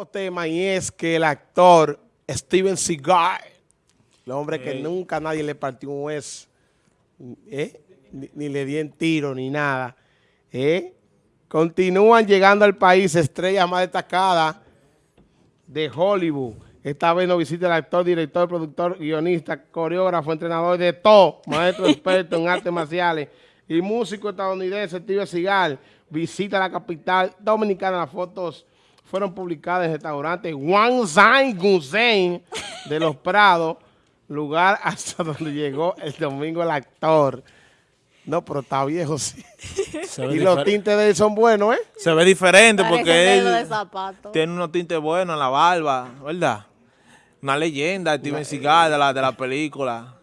los temas y es que el actor Steven Seagal, el hombre que nunca nadie le partió un hueso, ¿eh? ni, ni, le en tiro ni nada, ¿eh? continúan llegando al país estrellas más destacadas de Hollywood. Esta vez nos visita el actor, director, productor, guionista, coreógrafo, entrenador de todo, maestro experto en artes marciales y músico estadounidense Steven Seagal. Visita la capital dominicana. Las fotos fueron publicadas en el restaurante Wang Zhang Gusen de Los Prados, lugar hasta donde llegó el domingo el actor. No, pero está viejo, sí. Y los tintes de él son buenos, ¿eh? Se ve diferente porque él tiene unos tintes buenos en la barba, ¿verdad? Una leyenda, Steven Seagal de la, de la película.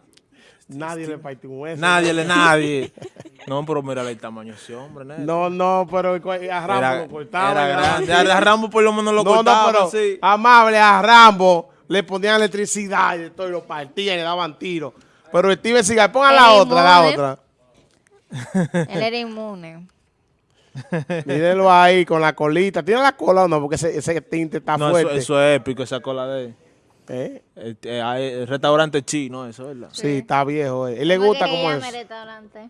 Nadie le partió un hueso. Nadie, le nadie. No, pero mira el tamaño de ese hombre, ¿no? No, no, pero a Rambo lo cortaba. Era grande. A Rambo por lo menos lo no, cortaba, no, pero sí. amable, a Rambo le ponían electricidad y todo, y lo partían y le daban tiros. Pero Steven Seagal, ponga la otra, la otra. Él era inmune. Mírenlo ahí con la colita. ¿Tiene la cola o no? Porque ese, ese tinte está no, fuerte. Eso, es épico, esa cola de él. ¿Eh? El, el, restaurante chino, eso, ¿verdad? Sí, sí está viejo. Él, le gusta como es. restaurante?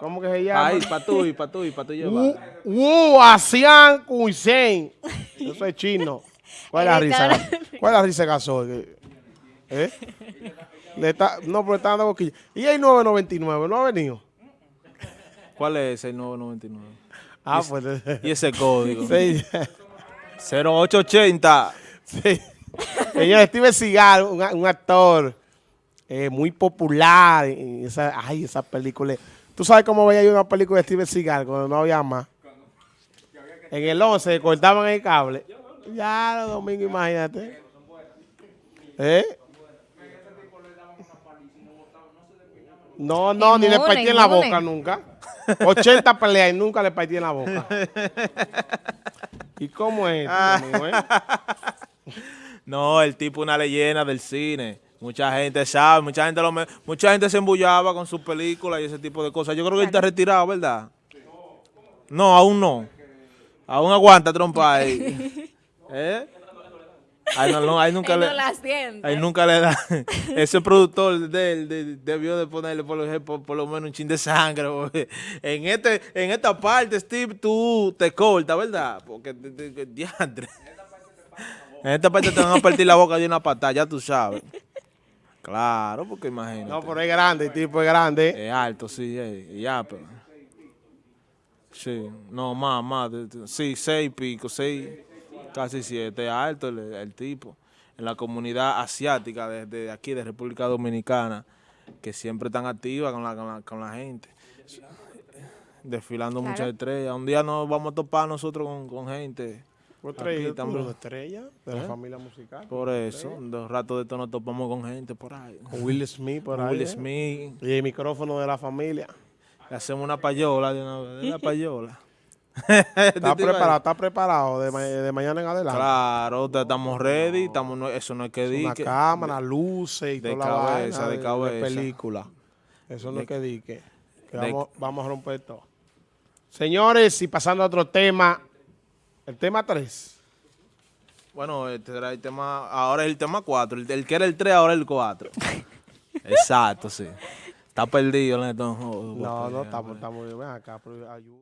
¿Cómo que se llama? Ahí, para tú y para tú y para tú llevar. Wu Asian Cuisine. Eso es chino. ¿Cuál es la risa? ¿Cuál es la risa gasol? ¿Eh? Le está, no, pero está dando boquilla. ¿Y hay 999? ¿No ha venido? ¿Cuál es ese 999? Ah, pues. ¿Y ese código? Sí. 0880. Sí. Señor Steven Seagal, un, un actor eh, muy popular. En esa, ay, esa película. ¿Tú sabes cómo veía yo una película de Steven Seagal cuando no había más? En el 11 cortaban el cable. Ya, los domingos, imagínate. ¿Eh? No, no, ni le partí en la boca nunca. 80 peleas y nunca le partí en la boca. ¿Y cómo es? No, el tipo una leyenda del cine. Mucha gente sabe, mucha gente lo mucha gente se embullaba con sus películas y ese tipo de cosas. Yo creo que él está retirado, ¿verdad? No, aún no. Aún aguanta trompa ahí. ¿Eh? Ahí, no, ahí nunca le, ahí nunca le da. Ese productor de él debió de ponerle por lo, por, lo, menos un chin de sangre. En este, en esta parte, Steve, tú te cortas, ¿verdad? Porque diantre. En esta parte te van a partir la boca de una patada, ya tú sabes. Claro, porque imagínate. No, pero es grande, el tipo es grande. Es alto, sí, ya, pero... Sí, no, más, más, sí, seis pico, seis, casi siete, es alto el, tipo. En la comunidad asiática desde aquí, de República Dominicana, que siempre están activas con la, con la, gente. Desfilando muchas estrellas. Un día nos vamos a topar nosotros con, con gente estrella, también. estrella de la ¿Eh? familia musical. Por eso, dos ratos de esto nos topamos con gente por ahí. Con Will Smith por ahí. Will Smith. Y el micrófono de la familia. Le hacemos una payola de una, payola. está preparado, está preparado de, mañana en adelante. Claro, estamos ready, estamos, eso no es que diga. Una cámara, luces y de toda cabeza, la de, cabeza. De película. Eso no es que diga. vamos, vamos a romper todo. Señores, y pasando a otro tema, el tema 3. Bueno, este era el tema, ahora es el tema 4. El, que era el 3, ahora es el 4. Exacto, sí. Está perdido, No, no, estamos, estamos bien acá, pero ayuda.